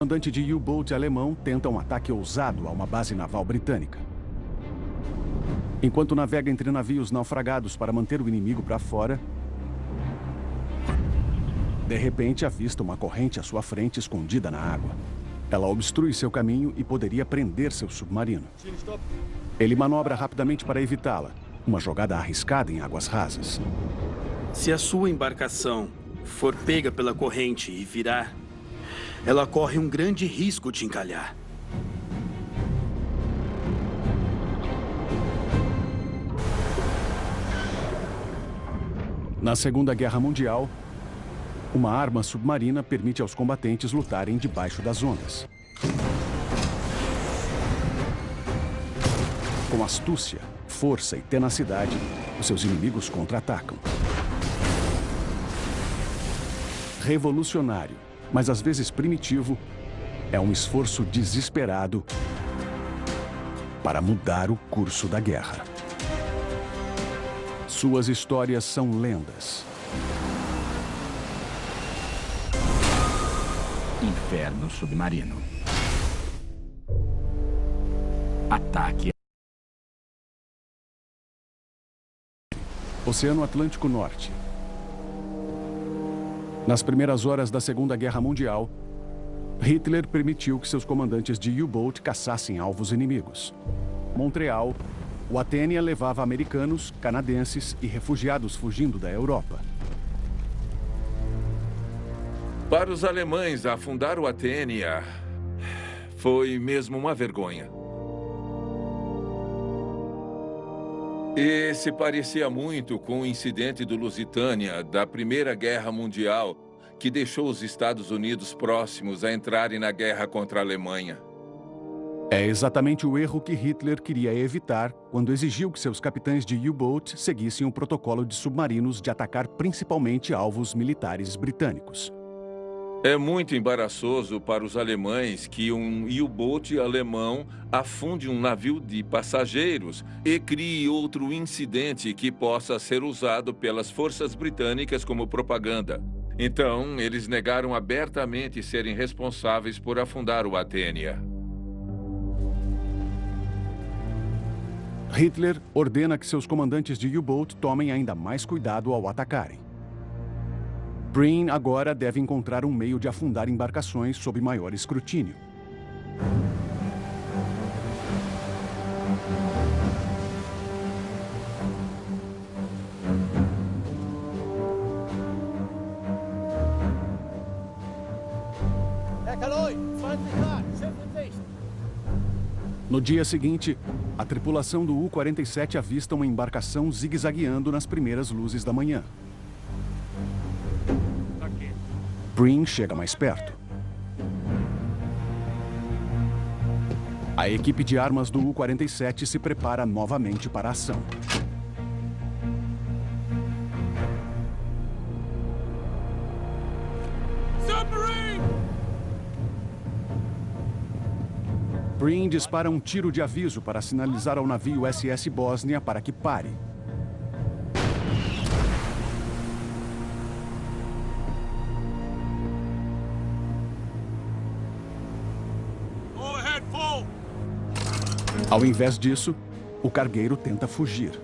comandante de U-Boat alemão tenta um ataque ousado a uma base naval britânica. Enquanto navega entre navios naufragados para manter o inimigo para fora, de repente avista uma corrente à sua frente escondida na água. Ela obstrui seu caminho e poderia prender seu submarino. Ele manobra rapidamente para evitá-la, uma jogada arriscada em águas rasas. Se a sua embarcação for pega pela corrente e virar, ela corre um grande risco de encalhar. Na Segunda Guerra Mundial, uma arma submarina permite aos combatentes lutarem debaixo das ondas. Com astúcia, força e tenacidade, os seus inimigos contra-atacam. Revolucionário, mas às vezes primitivo, é um esforço desesperado para mudar o curso da guerra. Suas histórias são lendas. Inferno submarino. Ataque. Oceano Atlântico Norte. Nas primeiras horas da Segunda Guerra Mundial, Hitler permitiu que seus comandantes de U-Boat caçassem alvos inimigos. Montreal, o Atênia levava americanos, canadenses e refugiados fugindo da Europa. Para os alemães, afundar o Atênia foi mesmo uma vergonha. E se parecia muito com o incidente do Lusitânia da Primeira Guerra Mundial, que deixou os Estados Unidos próximos a entrarem na guerra contra a Alemanha. É exatamente o erro que Hitler queria evitar quando exigiu que seus capitães de U-Boat seguissem o protocolo de submarinos de atacar principalmente alvos militares britânicos. É muito embaraçoso para os alemães que um U-boat alemão afunde um navio de passageiros e crie outro incidente que possa ser usado pelas forças britânicas como propaganda. Então, eles negaram abertamente serem responsáveis por afundar o Atênia. Hitler ordena que seus comandantes de U-boat tomem ainda mais cuidado ao atacarem. Breen agora deve encontrar um meio de afundar embarcações sob maior escrutínio. No dia seguinte, a tripulação do U-47 avista uma embarcação zigue-zagueando nas primeiras luzes da manhã. Breen chega mais perto. A equipe de armas do U-47 se prepara novamente para a ação. Breen dispara um tiro de aviso para sinalizar ao navio SS Bósnia para que pare. Ao invés disso, o cargueiro tenta fugir.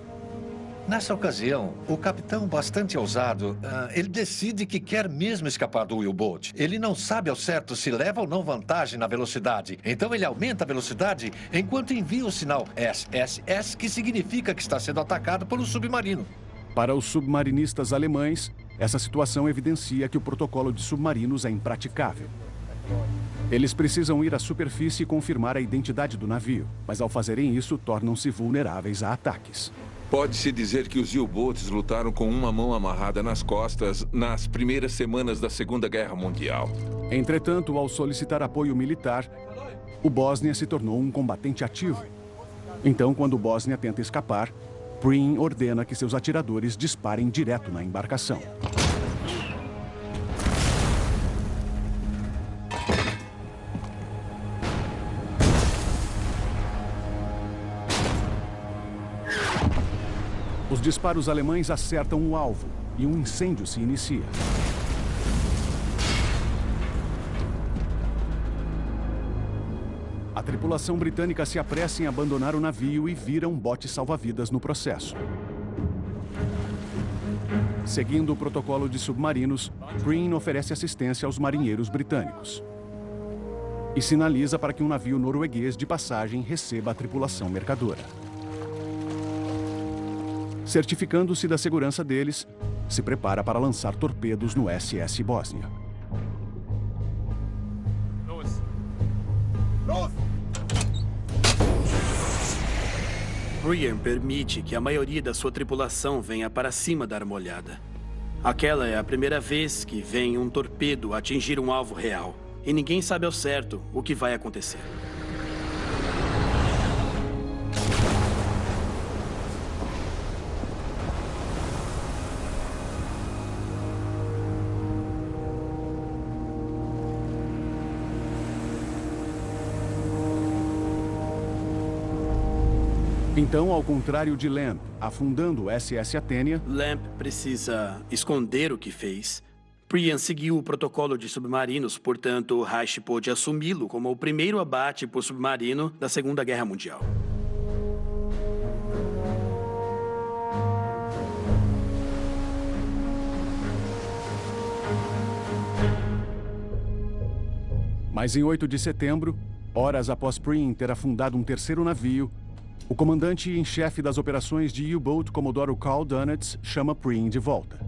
Nessa ocasião, o capitão, bastante ousado, uh, ele decide que quer mesmo escapar do U-Boat. Ele não sabe ao certo se leva ou não vantagem na velocidade. Então ele aumenta a velocidade enquanto envia o sinal SSS, que significa que está sendo atacado pelo submarino. Para os submarinistas alemães, essa situação evidencia que o protocolo de submarinos é impraticável. Eles precisam ir à superfície e confirmar a identidade do navio, mas ao fazerem isso, tornam-se vulneráveis a ataques. Pode-se dizer que os U-Boats lutaram com uma mão amarrada nas costas nas primeiras semanas da Segunda Guerra Mundial. Entretanto, ao solicitar apoio militar, o Bósnia se tornou um combatente ativo. Então, quando o Bósnia tenta escapar, Breen ordena que seus atiradores disparem direto na embarcação. Disparos alemães acertam o alvo e um incêndio se inicia. A tripulação britânica se apressa em abandonar o navio e vira um bote salva-vidas no processo. Seguindo o protocolo de submarinos, Green oferece assistência aos marinheiros britânicos. E sinaliza para que um navio norueguês de passagem receba a tripulação mercadora. Certificando-se da segurança deles, se prepara para lançar torpedos no SS Bósnia. Brian permite que a maioria da sua tripulação venha para cima da armolhada. Aquela é a primeira vez que vem um torpedo atingir um alvo real. E ninguém sabe ao certo o que vai acontecer. Então, ao contrário de Lamp, afundando o SS Athenia, Lamp precisa esconder o que fez. Priyan seguiu o protocolo de submarinos, portanto, Reich pôde assumi-lo como o primeiro abate por submarino da Segunda Guerra Mundial. Mas em 8 de setembro, horas após Priyan ter afundado um terceiro navio, o comandante em chefe das operações de U-Boat, Comodoro Carl Dunitz, chama Preen de volta.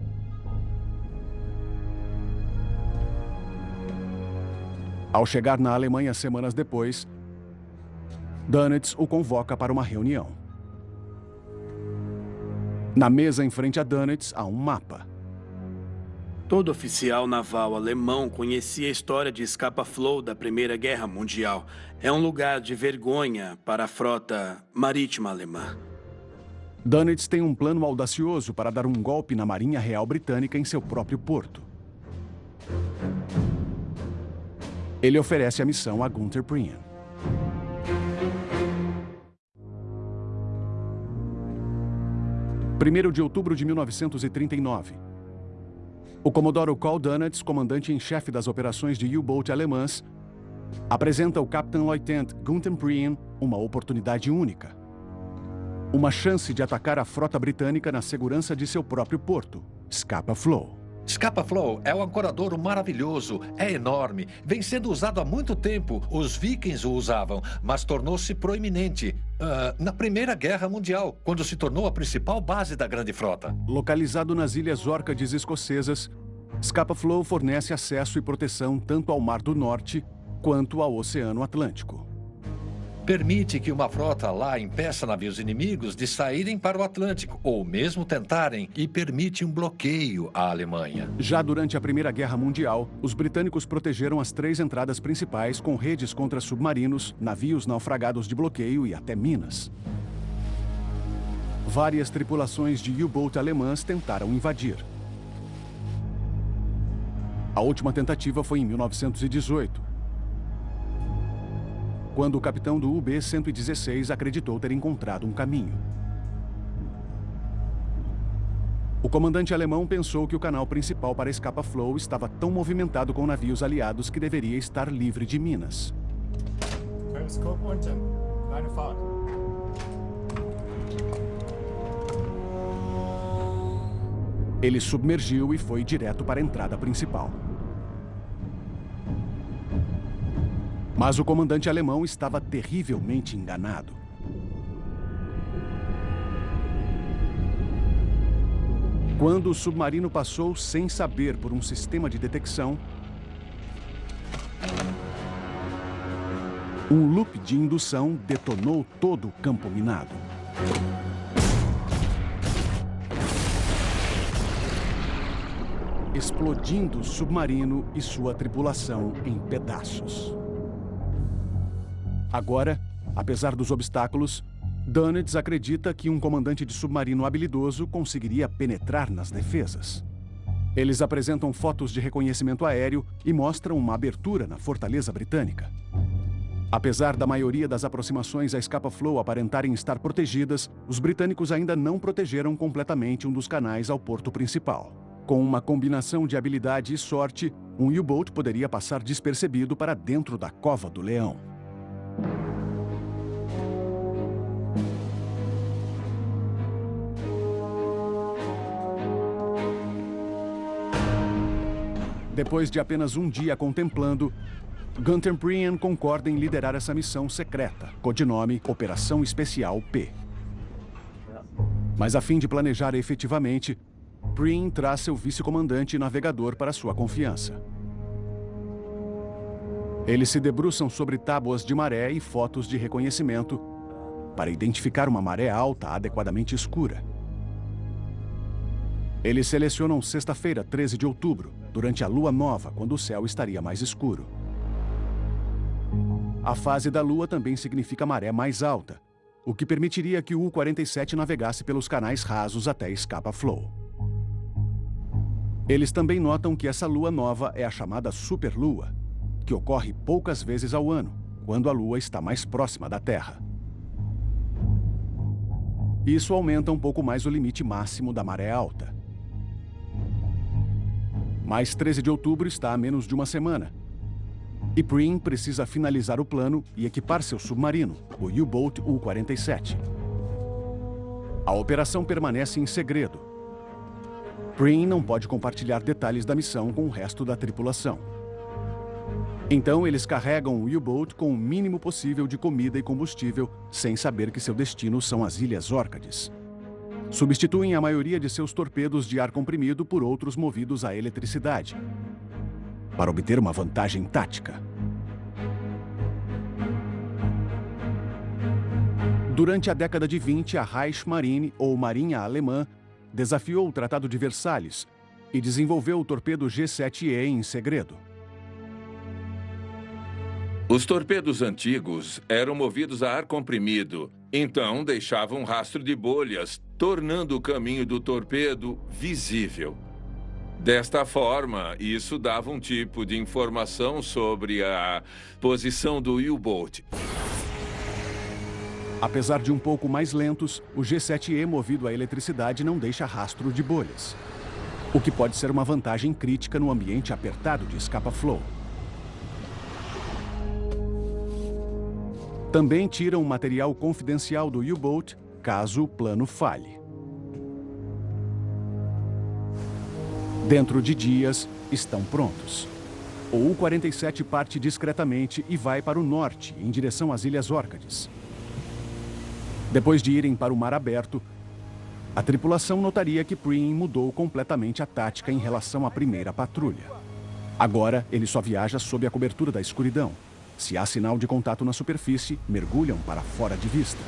Ao chegar na Alemanha semanas depois, Dunitz o convoca para uma reunião. Na mesa em frente a Dunitz há um mapa. Todo oficial naval alemão conhecia a história de Scapa Flow da Primeira Guerra Mundial. É um lugar de vergonha para a frota marítima alemã. Dönitz tem um plano audacioso para dar um golpe na Marinha Real Britânica em seu próprio porto. Ele oferece a missão a Gunther Prian. Primeiro de outubro de 1939. O Comodoro Carl Dunitz, comandante-em-chefe das operações de U-Boat alemãs, apresenta ao Capitão Lieutenant Gunther Prien uma oportunidade única. Uma chance de atacar a frota britânica na segurança de seu próprio porto, Scapa Flow. Scapa Flow é um ancoradouro maravilhoso, é enorme, vem sendo usado há muito tempo. Os vikings o usavam, mas tornou-se proeminente uh, na Primeira Guerra Mundial, quando se tornou a principal base da grande frota. Localizado nas Ilhas Órcades escocesas, Scapa Flow fornece acesso e proteção tanto ao Mar do Norte quanto ao Oceano Atlântico permite que uma frota lá impeça navios inimigos de saírem para o Atlântico, ou mesmo tentarem, e permite um bloqueio à Alemanha. Já durante a Primeira Guerra Mundial, os britânicos protegeram as três entradas principais com redes contra submarinos, navios naufragados de bloqueio e até minas. Várias tripulações de U-Boat alemãs tentaram invadir. A última tentativa foi em 1918, quando o capitão do UB-116 acreditou ter encontrado um caminho. O comandante alemão pensou que o canal principal para Escapa Flow estava tão movimentado com navios aliados que deveria estar livre de minas. Ele submergiu e foi direto para a entrada principal. Mas o comandante alemão estava terrivelmente enganado. Quando o submarino passou sem saber por um sistema de detecção, um loop de indução detonou todo o campo minado. Explodindo o submarino e sua tripulação em pedaços. Agora, apesar dos obstáculos, Dunitz acredita que um comandante de submarino habilidoso conseguiria penetrar nas defesas. Eles apresentam fotos de reconhecimento aéreo e mostram uma abertura na fortaleza britânica. Apesar da maioria das aproximações à Scapa Flow aparentarem estar protegidas, os britânicos ainda não protegeram completamente um dos canais ao porto principal. Com uma combinação de habilidade e sorte, um U-Boat poderia passar despercebido para dentro da Cova do Leão. Depois de apenas um dia contemplando, Gunther Prien concorda em liderar essa missão secreta, codinome Operação Especial P. Mas a fim de planejar efetivamente, Prien traz seu vice-comandante e navegador para sua confiança. Eles se debruçam sobre tábuas de maré e fotos de reconhecimento para identificar uma maré alta adequadamente escura. Eles selecionam sexta-feira, 13 de outubro, durante a lua nova, quando o céu estaria mais escuro. A fase da lua também significa maré mais alta, o que permitiria que o U-47 navegasse pelos canais rasos até Scapa Flow. Eles também notam que essa lua nova é a chamada superlua, que ocorre poucas vezes ao ano, quando a lua está mais próxima da Terra. Isso aumenta um pouco mais o limite máximo da maré alta. Mas 13 de outubro está a menos de uma semana, e Prim precisa finalizar o plano e equipar seu submarino, o U-Boat U-47. A operação permanece em segredo. Prim não pode compartilhar detalhes da missão com o resto da tripulação. Então, eles carregam o U-Boat com o mínimo possível de comida e combustível, sem saber que seu destino são as Ilhas Órcades. Substituem a maioria de seus torpedos de ar comprimido por outros movidos a eletricidade, para obter uma vantagem tática. Durante a década de 20, a Reichsmarine, ou Marinha Alemã, desafiou o Tratado de Versalhes e desenvolveu o torpedo G-7E em segredo. Os torpedos antigos eram movidos a ar comprimido, então deixavam um rastro de bolhas, tornando o caminho do torpedo visível. Desta forma, isso dava um tipo de informação sobre a posição do U-Boat. Apesar de um pouco mais lentos, o G7E movido a eletricidade não deixa rastro de bolhas. O que pode ser uma vantagem crítica no ambiente apertado de escapa-flow. Também tiram material confidencial do U-Boat caso o plano falhe. Dentro de dias, estão prontos. O U-47 parte discretamente e vai para o norte, em direção às Ilhas Órcades. Depois de irem para o mar aberto, a tripulação notaria que Prim mudou completamente a tática em relação à primeira patrulha. Agora, ele só viaja sob a cobertura da escuridão. Se há sinal de contato na superfície, mergulham para fora de vista.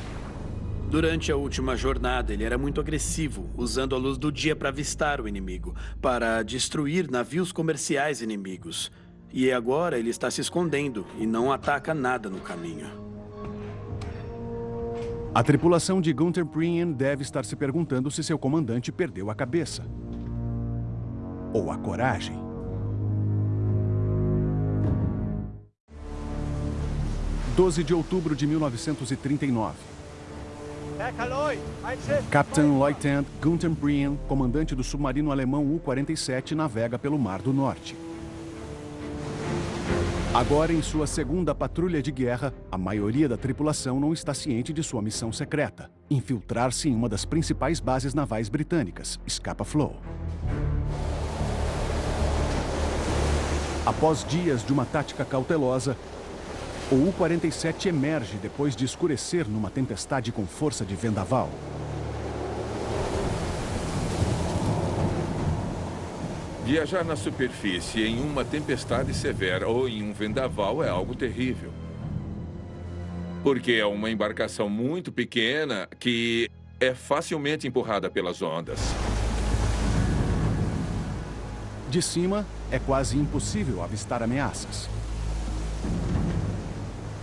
Durante a última jornada, ele era muito agressivo, usando a luz do dia para avistar o inimigo, para destruir navios comerciais inimigos. E agora ele está se escondendo e não ataca nada no caminho. A tripulação de Gunther Prien deve estar se perguntando se seu comandante perdeu a cabeça. Ou a coragem. Doze de outubro de 1939. Capitão Lieutenant Gunther Prien, comandante do submarino alemão U-47, navega pelo Mar do Norte. Agora, em sua segunda patrulha de guerra, a maioria da tripulação não está ciente de sua missão secreta, infiltrar-se em uma das principais bases navais britânicas, Scapa Flow. Após dias de uma tática cautelosa, o U-47 emerge depois de escurecer numa tempestade com força de vendaval. Viajar na superfície em uma tempestade severa ou em um vendaval é algo terrível. Porque é uma embarcação muito pequena que é facilmente empurrada pelas ondas. De cima, é quase impossível avistar ameaças.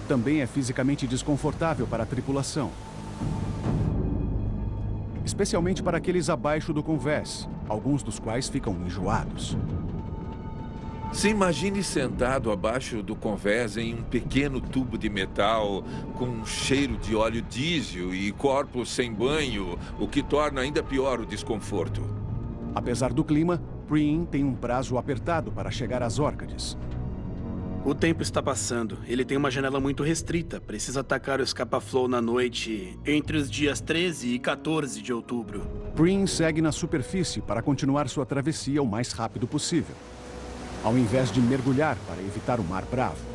Também é fisicamente desconfortável para a tripulação especialmente para aqueles abaixo do convés, alguns dos quais ficam enjoados. Se imagine sentado abaixo do convés em um pequeno tubo de metal com um cheiro de óleo diesel e corpos sem banho, o que torna ainda pior o desconforto. Apesar do clima, Preen tem um prazo apertado para chegar às Órcades. O tempo está passando. Ele tem uma janela muito restrita. Precisa atacar o escapa-flow na noite entre os dias 13 e 14 de outubro. Prim segue na superfície para continuar sua travessia o mais rápido possível. ao invés de mergulhar para evitar o Mar Bravo.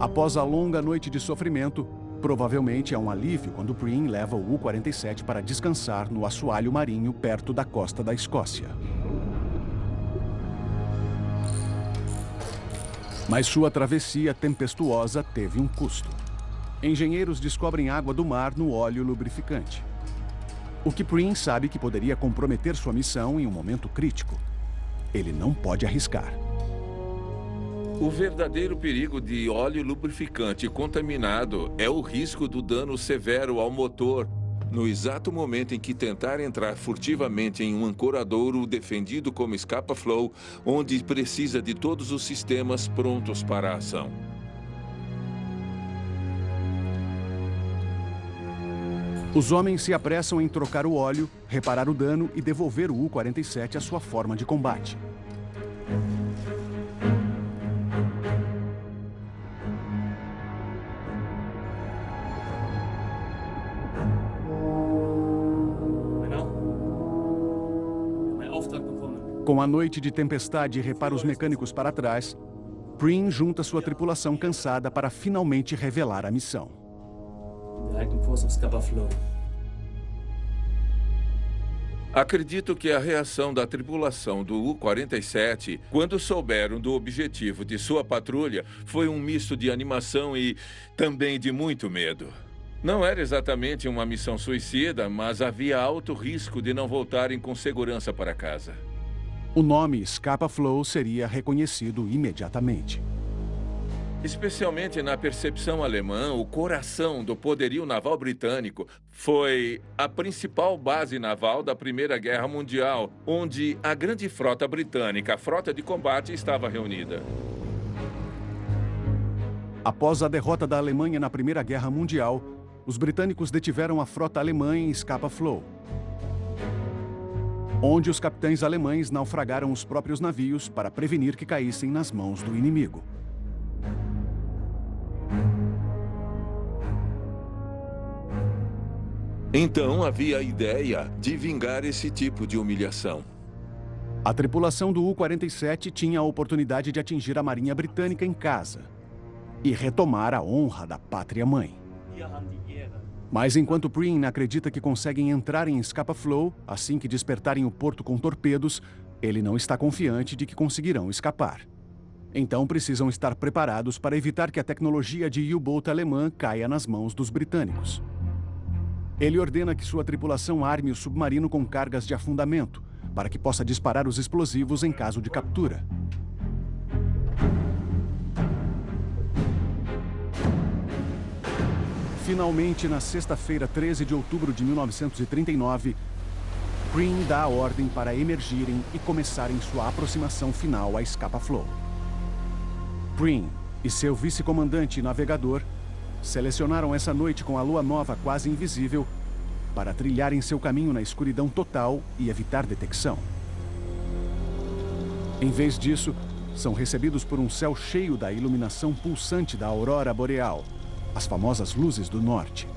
Após a longa noite de sofrimento, provavelmente é um alívio quando Preen leva o U-47 para descansar no assoalho marinho perto da costa da Escócia. Mas sua travessia tempestuosa teve um custo. Engenheiros descobrem água do mar no óleo lubrificante. O que Preen sabe que poderia comprometer sua missão em um momento crítico. Ele não pode arriscar. O verdadeiro perigo de óleo lubrificante contaminado é o risco do dano severo ao motor no exato momento em que tentar entrar furtivamente em um ancoradouro defendido como escapa-flow, onde precisa de todos os sistemas prontos para a ação. Os homens se apressam em trocar o óleo, reparar o dano e devolver o U-47 à sua forma de combate. Com a noite de tempestade e reparos mecânicos para trás, Preen junta sua tripulação cansada para finalmente revelar a missão. Acredito que a reação da tripulação do U-47, quando souberam do objetivo de sua patrulha, foi um misto de animação e também de muito medo. Não era exatamente uma missão suicida, mas havia alto risco de não voltarem com segurança para casa o nome Scapa Flow seria reconhecido imediatamente. Especialmente na percepção alemã, o coração do poderio naval britânico foi a principal base naval da Primeira Guerra Mundial, onde a grande frota britânica, a frota de combate, estava reunida. Após a derrota da Alemanha na Primeira Guerra Mundial, os britânicos detiveram a frota alemã em Scapa Flow onde os capitães alemães naufragaram os próprios navios para prevenir que caíssem nas mãos do inimigo. Então havia a ideia de vingar esse tipo de humilhação. A tripulação do U-47 tinha a oportunidade de atingir a Marinha Britânica em casa e retomar a honra da pátria-mãe. Mas enquanto Preen acredita que conseguem entrar em Scapa Flow assim que despertarem o porto com torpedos, ele não está confiante de que conseguirão escapar. Então precisam estar preparados para evitar que a tecnologia de U-Boat alemã caia nas mãos dos britânicos. Ele ordena que sua tripulação arme o submarino com cargas de afundamento, para que possa disparar os explosivos em caso de captura. Finalmente, na sexta-feira, 13 de outubro de 1939, Green dá a ordem para emergirem e começarem sua aproximação final à Scapa Flow. Green e seu vice-comandante navegador selecionaram essa noite com a lua nova quase invisível para trilharem seu caminho na escuridão total e evitar detecção. Em vez disso, são recebidos por um céu cheio da iluminação pulsante da aurora boreal, as famosas luzes do norte.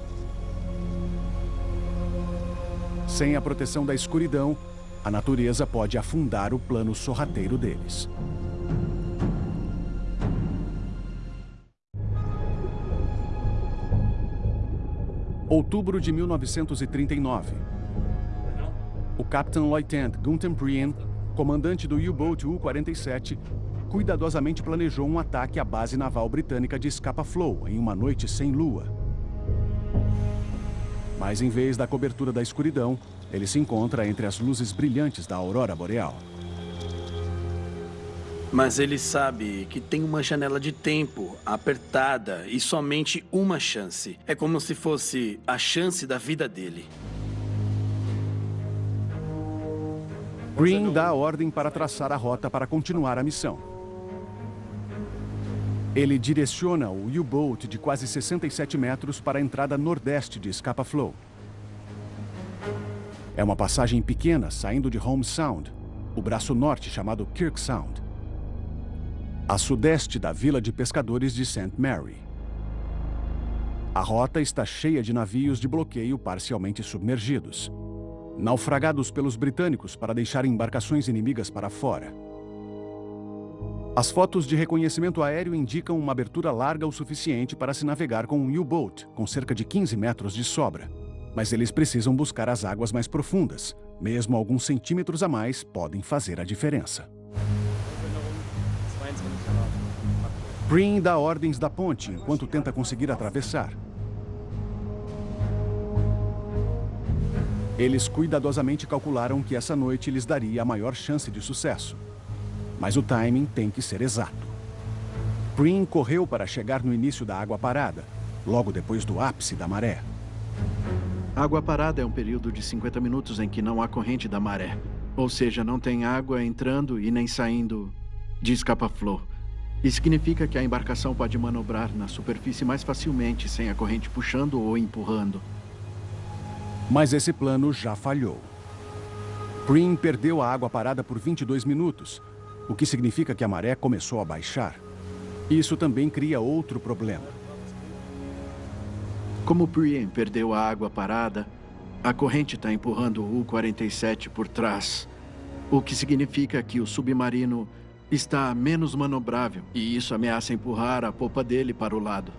Sem a proteção da escuridão, a natureza pode afundar o plano sorrateiro deles. Outubro de 1939. O Capitão Lieutenant Gunther Prien, comandante do U-Boat U-47, cuidadosamente planejou um ataque à base naval britânica de Scapa Flow em uma noite sem lua. Mas em vez da cobertura da escuridão, ele se encontra entre as luzes brilhantes da aurora boreal. Mas ele sabe que tem uma janela de tempo apertada e somente uma chance. É como se fosse a chance da vida dele. Green dá a ordem para traçar a rota para continuar a missão. Ele direciona o U-Boat de quase 67 metros para a entrada nordeste de Scapa Flow. É uma passagem pequena saindo de Home Sound, o braço norte chamado Kirk Sound, a sudeste da vila de pescadores de St. Mary. A rota está cheia de navios de bloqueio parcialmente submergidos, naufragados pelos britânicos para deixar embarcações inimigas para fora. As fotos de reconhecimento aéreo indicam uma abertura larga o suficiente para se navegar com um U-Boat, com cerca de 15 metros de sobra. Mas eles precisam buscar as águas mais profundas. Mesmo alguns centímetros a mais podem fazer a diferença. Breen dá ordens da ponte enquanto tenta conseguir atravessar. Eles cuidadosamente calcularam que essa noite lhes daria a maior chance de sucesso. Mas o timing tem que ser exato. Breen correu para chegar no início da água parada, logo depois do ápice da maré. Água parada é um período de 50 minutos em que não há corrente da maré. Ou seja, não tem água entrando e nem saindo de escapa-flor. Isso significa que a embarcação pode manobrar na superfície mais facilmente sem a corrente puxando ou empurrando. Mas esse plano já falhou. Green perdeu a água parada por 22 minutos, o que significa que a maré começou a baixar. Isso também cria outro problema. Como Prien perdeu a água parada, a corrente está empurrando o U-47 por trás, o que significa que o submarino está menos manobrável e isso ameaça empurrar a popa dele para o lado.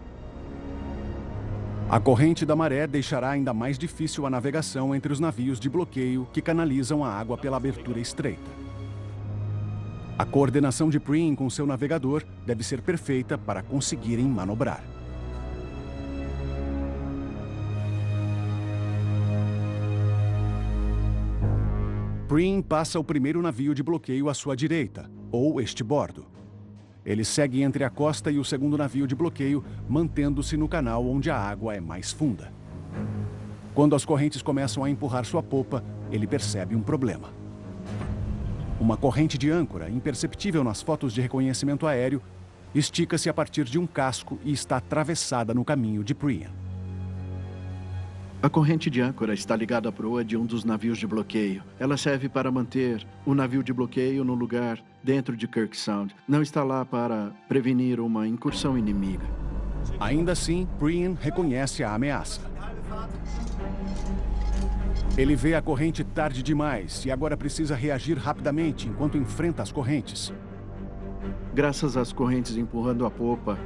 A corrente da maré deixará ainda mais difícil a navegação entre os navios de bloqueio que canalizam a água pela abertura estreita. A coordenação de Preen com seu navegador deve ser perfeita para conseguirem manobrar. Preen passa o primeiro navio de bloqueio à sua direita, ou este bordo. Ele segue entre a costa e o segundo navio de bloqueio, mantendo-se no canal onde a água é mais funda. Quando as correntes começam a empurrar sua popa, ele percebe um problema. Uma corrente de âncora, imperceptível nas fotos de reconhecimento aéreo, estica-se a partir de um casco e está atravessada no caminho de Priam. A corrente de âncora está ligada à proa de um dos navios de bloqueio. Ela serve para manter o navio de bloqueio no lugar dentro de Kirk Sound. Não está lá para prevenir uma incursão inimiga. Ainda assim, Brian reconhece a ameaça. Ele vê a corrente tarde demais e agora precisa reagir rapidamente enquanto enfrenta as correntes. Graças às correntes empurrando a popa,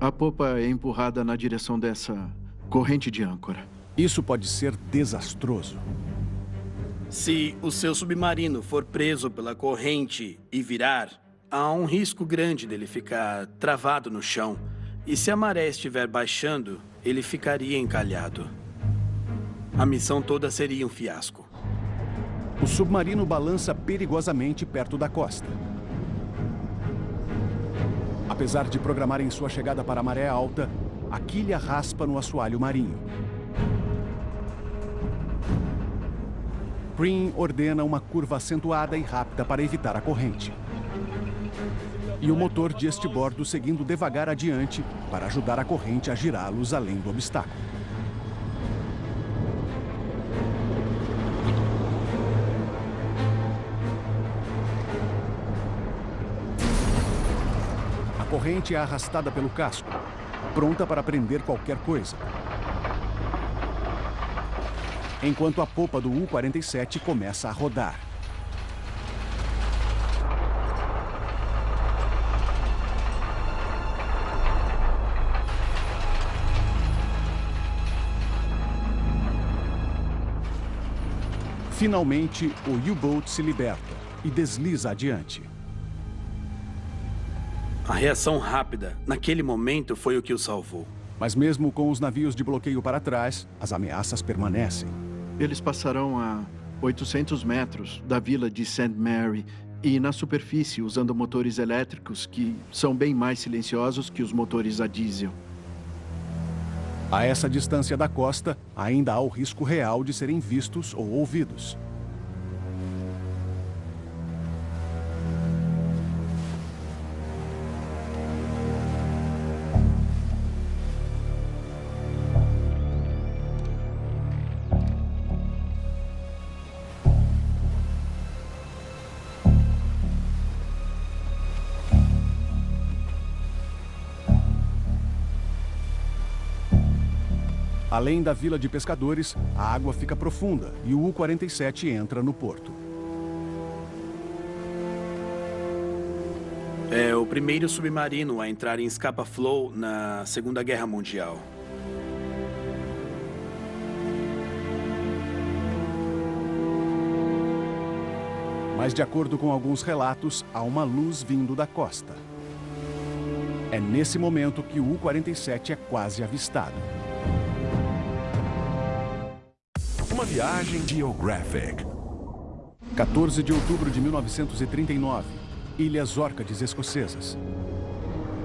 a popa é empurrada na direção dessa corrente de âncora. Isso pode ser desastroso. Se o seu submarino for preso pela corrente e virar, há um risco grande dele ficar travado no chão. E se a maré estiver baixando, ele ficaria encalhado. A missão toda seria um fiasco. O submarino balança perigosamente perto da costa. Apesar de programarem sua chegada para a maré alta, a quilha raspa no assoalho marinho. Green ordena uma curva acentuada e rápida para evitar a corrente. E o motor de este bordo seguindo devagar adiante para ajudar a corrente a girá-los além do obstáculo. Corrente é arrastada pelo casco, pronta para prender qualquer coisa enquanto a popa do U-47 começa a rodar. Finalmente, o U-Boat se liberta e desliza adiante. A reação rápida, naquele momento, foi o que o salvou. Mas mesmo com os navios de bloqueio para trás, as ameaças permanecem. Eles passarão a 800 metros da vila de St. Mary e na superfície usando motores elétricos que são bem mais silenciosos que os motores a diesel. A essa distância da costa, ainda há o risco real de serem vistos ou ouvidos. Além da vila de pescadores, a água fica profunda e o U-47 entra no porto. É o primeiro submarino a entrar em Scapa Flow na Segunda Guerra Mundial. Mas, de acordo com alguns relatos, há uma luz vindo da costa. É nesse momento que o U-47 é quase avistado. Viagem geographic. 14 de outubro de 1939, Ilhas Órcades Escocesas.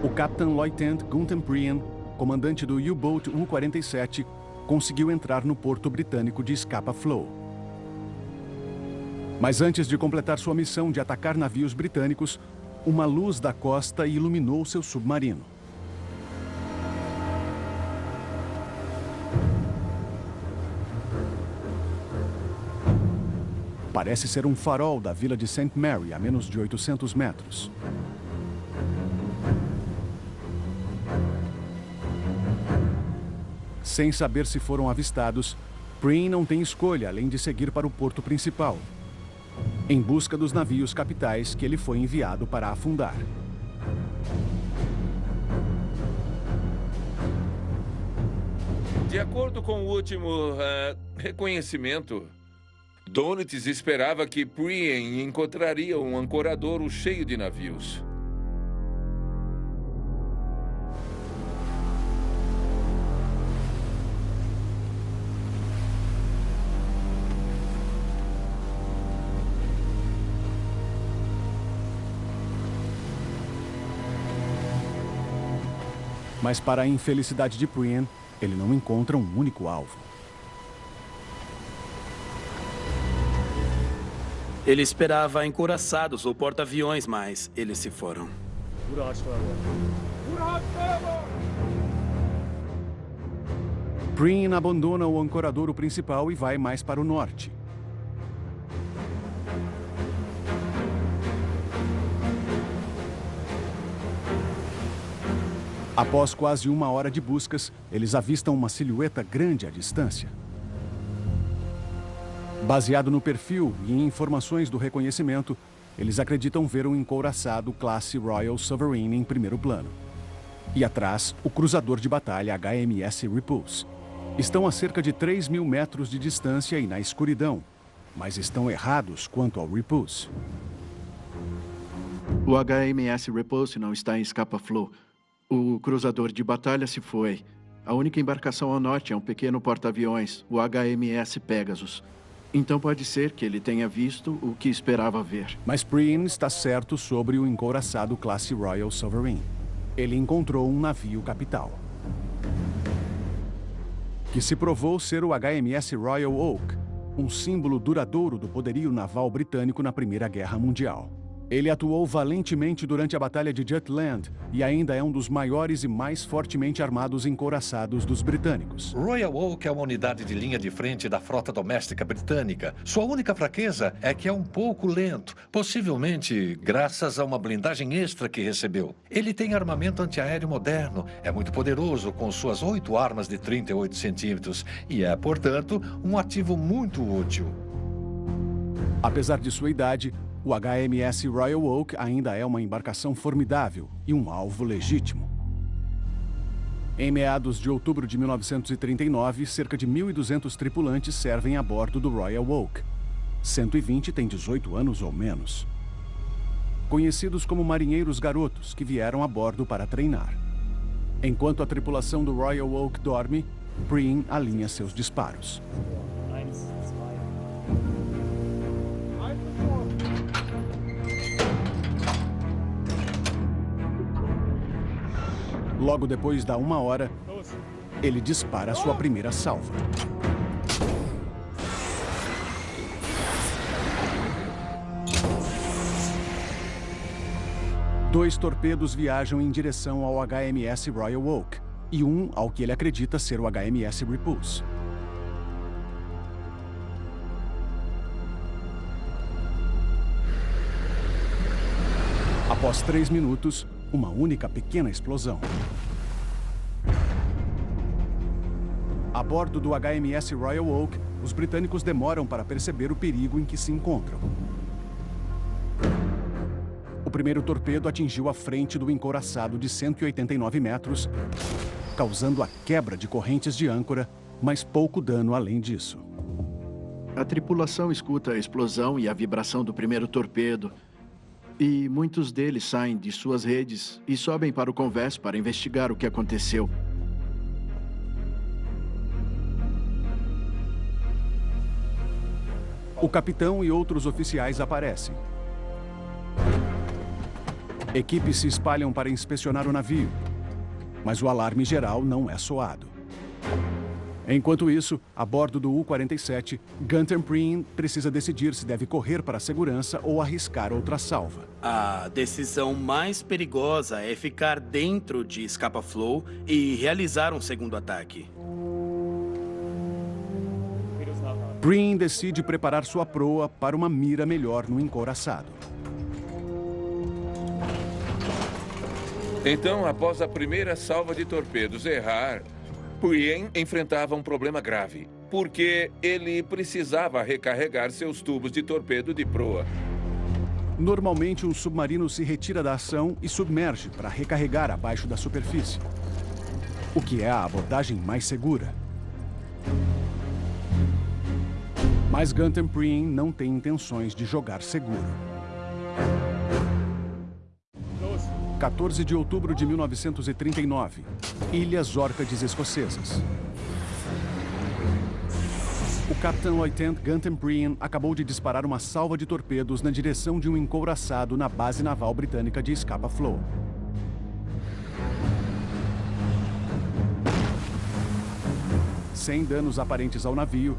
O Capitão Lieutenant Gunther Prian, comandante do U-Boat U-47, conseguiu entrar no porto britânico de Scapa Flow. Mas antes de completar sua missão de atacar navios britânicos, uma luz da costa iluminou seu submarino. Parece ser um farol da vila de St. Mary, a menos de 800 metros. Sem saber se foram avistados, Preen não tem escolha além de seguir para o porto principal, em busca dos navios capitais que ele foi enviado para afundar. De acordo com o último uh, reconhecimento, Donitz esperava que Prien encontraria um ancoradouro cheio de navios. Mas para a infelicidade de Prien, ele não encontra um único alvo. Ele esperava encoraçados ou porta-aviões, mas eles se foram. Prien abandona o ancoradouro principal e vai mais para o norte. Após quase uma hora de buscas, eles avistam uma silhueta grande à distância. Baseado no perfil e em informações do reconhecimento, eles acreditam ver um encouraçado classe Royal Sovereign em primeiro plano. E atrás, o cruzador de batalha HMS Repulse. Estão a cerca de 3 mil metros de distância e na escuridão, mas estão errados quanto ao Repulse. O HMS Repulse não está em Scapa Flow. O cruzador de batalha se foi. A única embarcação ao norte é um pequeno porta-aviões, o HMS Pegasus. Então pode ser que ele tenha visto o que esperava ver. Mas Preen está certo sobre o encouraçado classe Royal Sovereign. Ele encontrou um navio capital. Que se provou ser o HMS Royal Oak, um símbolo duradouro do poderio naval britânico na Primeira Guerra Mundial. Ele atuou valentemente durante a Batalha de Jutland e ainda é um dos maiores e mais fortemente armados encouraçados dos britânicos. Royal Oak é uma unidade de linha de frente da frota doméstica britânica. Sua única fraqueza é que é um pouco lento, possivelmente graças a uma blindagem extra que recebeu. Ele tem armamento antiaéreo moderno, é muito poderoso com suas oito armas de 38 centímetros e é, portanto, um ativo muito útil. Apesar de sua idade, o HMS Royal Oak ainda é uma embarcação formidável e um alvo legítimo. Em meados de outubro de 1939, cerca de 1.200 tripulantes servem a bordo do Royal Oak. 120 têm 18 anos ou menos. Conhecidos como marinheiros garotos que vieram a bordo para treinar. Enquanto a tripulação do Royal Oak dorme, Breen alinha seus disparos. Logo depois da uma hora, ele dispara sua primeira salva. Dois torpedos viajam em direção ao HMS Royal Oak e um ao que ele acredita ser o HMS Repulse. Após três minutos, uma única pequena explosão. A bordo do HMS Royal Oak, os britânicos demoram para perceber o perigo em que se encontram. O primeiro torpedo atingiu a frente do encouraçado de 189 metros, causando a quebra de correntes de âncora, mas pouco dano além disso. A tripulação escuta a explosão e a vibração do primeiro torpedo. E muitos deles saem de suas redes e sobem para o convés para investigar o que aconteceu. O capitão e outros oficiais aparecem. Equipes se espalham para inspecionar o navio, mas o alarme geral não é soado. Enquanto isso, a bordo do U-47, Gunter Preen precisa decidir se deve correr para a segurança ou arriscar outra salva. A decisão mais perigosa é ficar dentro de Scapa Flow e realizar um segundo ataque. Preen decide preparar sua proa para uma mira melhor no encouraçado. Então, após a primeira salva de torpedos errar, Puyen enfrentava um problema grave, porque ele precisava recarregar seus tubos de torpedo de proa. Normalmente, um submarino se retira da ação e submerge para recarregar abaixo da superfície, o que é a abordagem mais segura. Mas Gunter Preen não tem intenções de jogar seguro. 14 de outubro de 1939, Ilhas Órcades Escocesas. O capitão Lieutenant Gunter Breen acabou de disparar uma salva de torpedos na direção de um encouraçado na base naval britânica de Scapa Flow. Sem danos aparentes ao navio,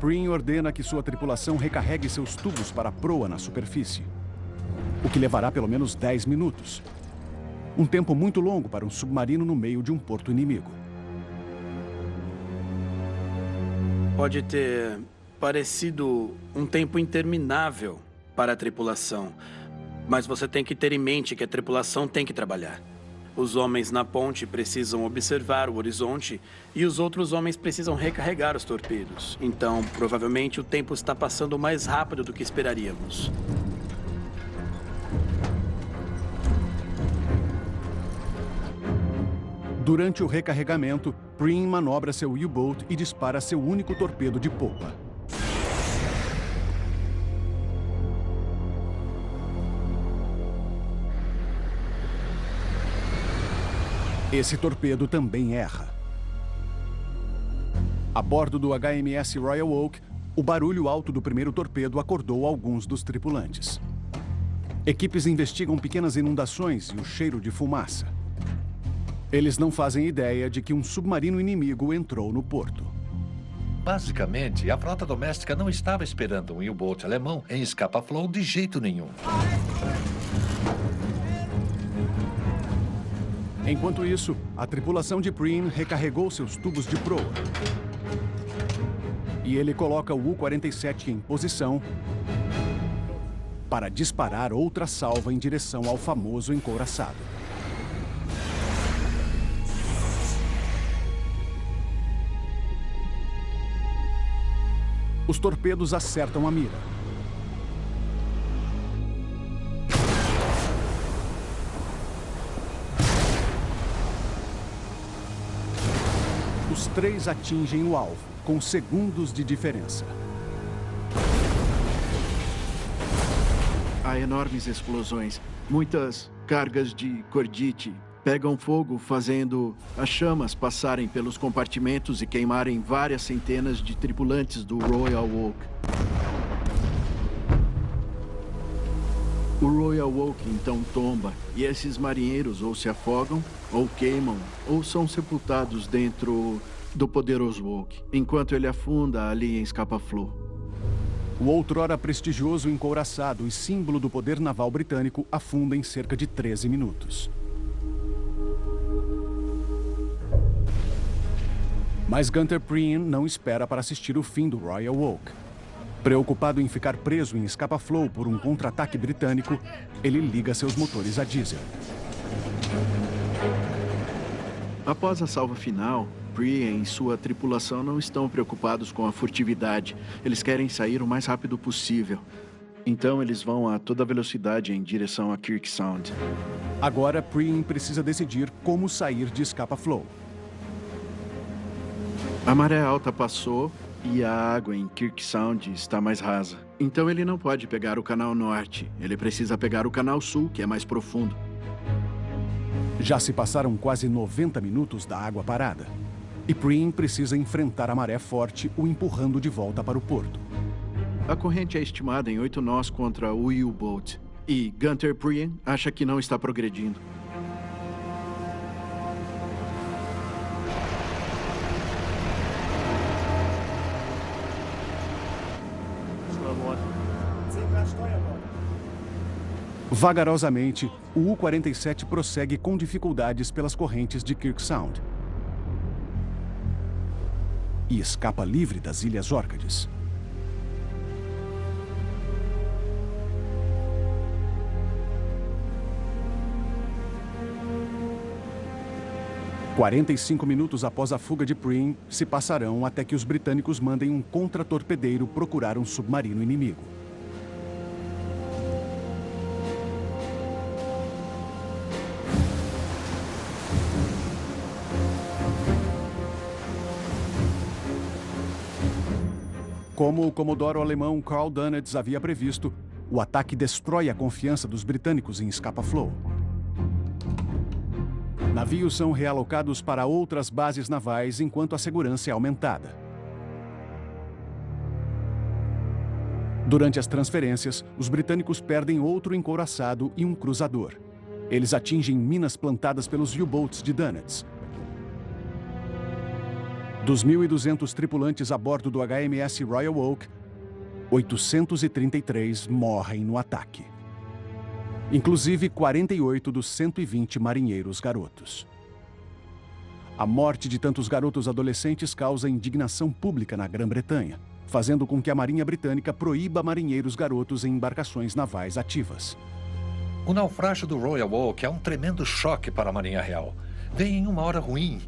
Breen ordena que sua tripulação recarregue seus tubos para a proa na superfície o que levará pelo menos 10 minutos. Um tempo muito longo para um submarino no meio de um porto inimigo. Pode ter parecido um tempo interminável para a tripulação, mas você tem que ter em mente que a tripulação tem que trabalhar. Os homens na ponte precisam observar o horizonte e os outros homens precisam recarregar os torpedos. Então, provavelmente, o tempo está passando mais rápido do que esperaríamos. Durante o recarregamento, Preen manobra seu U-Boat e dispara seu único torpedo de popa. Esse torpedo também erra. A bordo do HMS Royal Oak, o barulho alto do primeiro torpedo acordou alguns dos tripulantes. Equipes investigam pequenas inundações e o cheiro de fumaça. Eles não fazem ideia de que um submarino inimigo entrou no porto. Basicamente, a frota doméstica não estava esperando um U-boat alemão em Scapa Flow de jeito nenhum. Enquanto isso, a tripulação de Preen recarregou seus tubos de proa. E ele coloca o U-47 em posição para disparar outra salva em direção ao famoso encouraçado. Os torpedos acertam a mira. Os três atingem o alvo, com segundos de diferença. Há enormes explosões, muitas cargas de cordite, pegam fogo, fazendo as chamas passarem pelos compartimentos e queimarem várias centenas de tripulantes do Royal Oak. O Royal Oak então tomba, e esses marinheiros ou se afogam, ou queimam, ou são sepultados dentro do poderoso Oak, enquanto ele afunda ali em Scapa-Flow. O outrora prestigioso encouraçado e símbolo do poder naval britânico afunda em cerca de 13 minutos. Mas Gunter Preen não espera para assistir o fim do Royal Oak. Preocupado em ficar preso em Scapa Flow por um contra-ataque britânico, ele liga seus motores a diesel. Após a salva final, Brian e sua tripulação não estão preocupados com a furtividade. Eles querem sair o mais rápido possível. Então eles vão a toda velocidade em direção a Kirk Sound. Agora, Preen precisa decidir como sair de Scapa Flow. A maré alta passou e a água em Kirk Sound está mais rasa. Então ele não pode pegar o canal norte. Ele precisa pegar o canal sul, que é mais profundo. Já se passaram quase 90 minutos da água parada. E Preen precisa enfrentar a maré forte, o empurrando de volta para o porto. A corrente é estimada em oito nós contra o U-Boat. E Gunter Preen acha que não está progredindo. Vagarosamente, o U-47 prossegue com dificuldades pelas correntes de Kirk Sound. E escapa livre das Ilhas Órcades. Quarenta e cinco minutos após a fuga de Preen se passarão até que os britânicos mandem um contra-torpedeiro procurar um submarino inimigo. Como o comodoro alemão Karl Dönitz havia previsto, o ataque destrói a confiança dos britânicos em Scapa Flow. Navios são realocados para outras bases navais enquanto a segurança é aumentada. Durante as transferências, os britânicos perdem outro encouraçado e um cruzador. Eles atingem minas plantadas pelos U-boats de Dönitz, dos 1.200 tripulantes a bordo do HMS Royal Oak, 833 morrem no ataque. Inclusive 48 dos 120 marinheiros garotos. A morte de tantos garotos adolescentes causa indignação pública na Grã-Bretanha, fazendo com que a Marinha Britânica proíba marinheiros garotos em embarcações navais ativas. O naufrágio do Royal Oak é um tremendo choque para a Marinha Real. Vem em uma hora ruim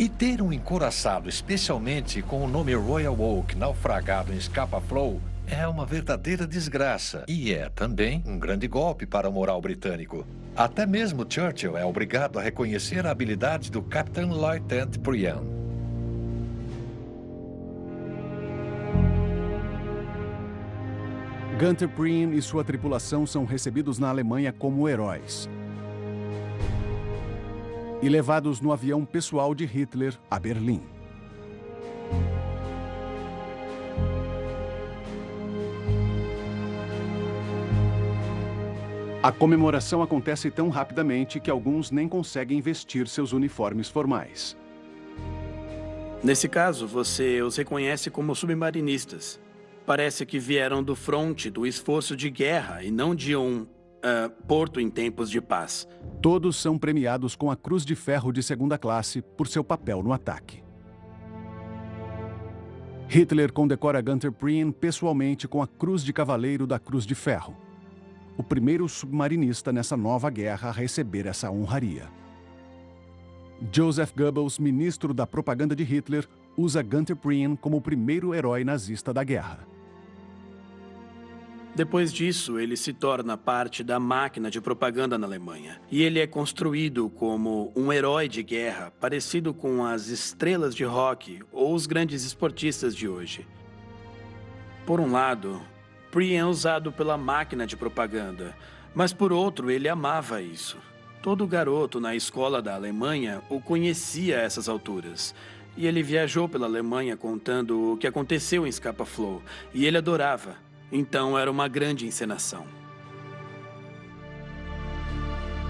e ter um encoraçado, especialmente com o nome Royal Oak naufragado em Scapa Flow, é uma verdadeira desgraça. E é também um grande golpe para o moral britânico. Até mesmo Churchill é obrigado a reconhecer a habilidade do Captain Lieutenant Prian. Gunter Preen e sua tripulação são recebidos na Alemanha como heróis e levados no avião pessoal de Hitler a Berlim. A comemoração acontece tão rapidamente que alguns nem conseguem vestir seus uniformes formais. Nesse caso, você os reconhece como submarinistas. Parece que vieram do fronte do esforço de guerra e não de um uh, porto em tempos de paz. Todos são premiados com a Cruz de Ferro de segunda classe por seu papel no ataque. Hitler condecora Gunther Prien pessoalmente com a Cruz de Cavaleiro da Cruz de Ferro. O primeiro submarinista nessa nova guerra a receber essa honraria. Joseph Goebbels, ministro da propaganda de Hitler, usa Gunther Prien como o primeiro herói nazista da guerra. Depois disso, ele se torna parte da máquina de propaganda na Alemanha. E ele é construído como um herói de guerra, parecido com as estrelas de rock ou os grandes esportistas de hoje. Por um lado, Prien é usado pela máquina de propaganda, mas por outro, ele amava isso. Todo garoto na escola da Alemanha o conhecia a essas alturas. E ele viajou pela Alemanha contando o que aconteceu em Scapa Flow, e ele adorava. Então era uma grande encenação.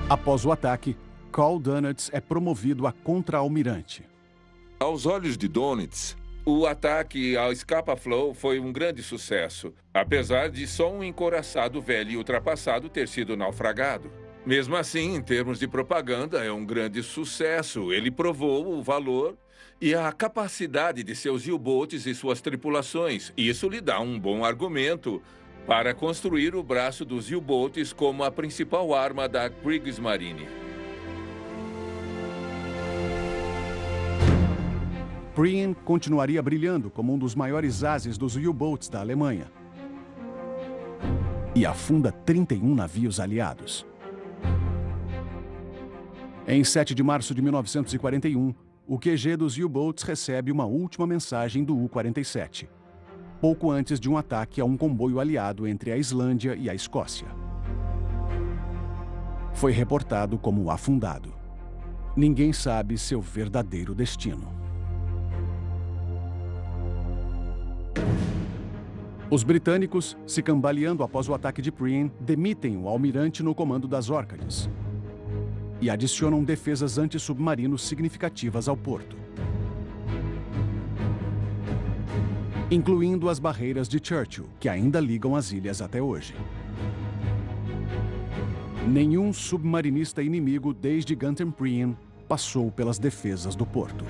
Após o ataque, Carl Donitz é promovido a contra-almirante. Aos olhos de Donitz, o ataque ao Scapa Flow foi um grande sucesso, apesar de só um encoraçado velho e ultrapassado ter sido naufragado. Mesmo assim, em termos de propaganda, é um grande sucesso. Ele provou o valor e a capacidade de seus U-boats e suas tripulações. Isso lhe dá um bom argumento para construir o braço dos U-boats como a principal arma da Kriegsmarine. Prien continuaria brilhando como um dos maiores ases dos U-boats da Alemanha. E afunda 31 navios aliados. Em 7 de março de 1941, o QG dos U-boats recebe uma última mensagem do U-47, pouco antes de um ataque a um comboio aliado entre a Islândia e a Escócia. Foi reportado como afundado. Ninguém sabe seu verdadeiro destino. Os britânicos, se cambaleando após o ataque de Prien, demitem o almirante no comando das Órcades e adicionam defesas antissubmarinos significativas ao porto. Incluindo as barreiras de Churchill, que ainda ligam as ilhas até hoje. Nenhum submarinista inimigo desde Prien passou pelas defesas do porto.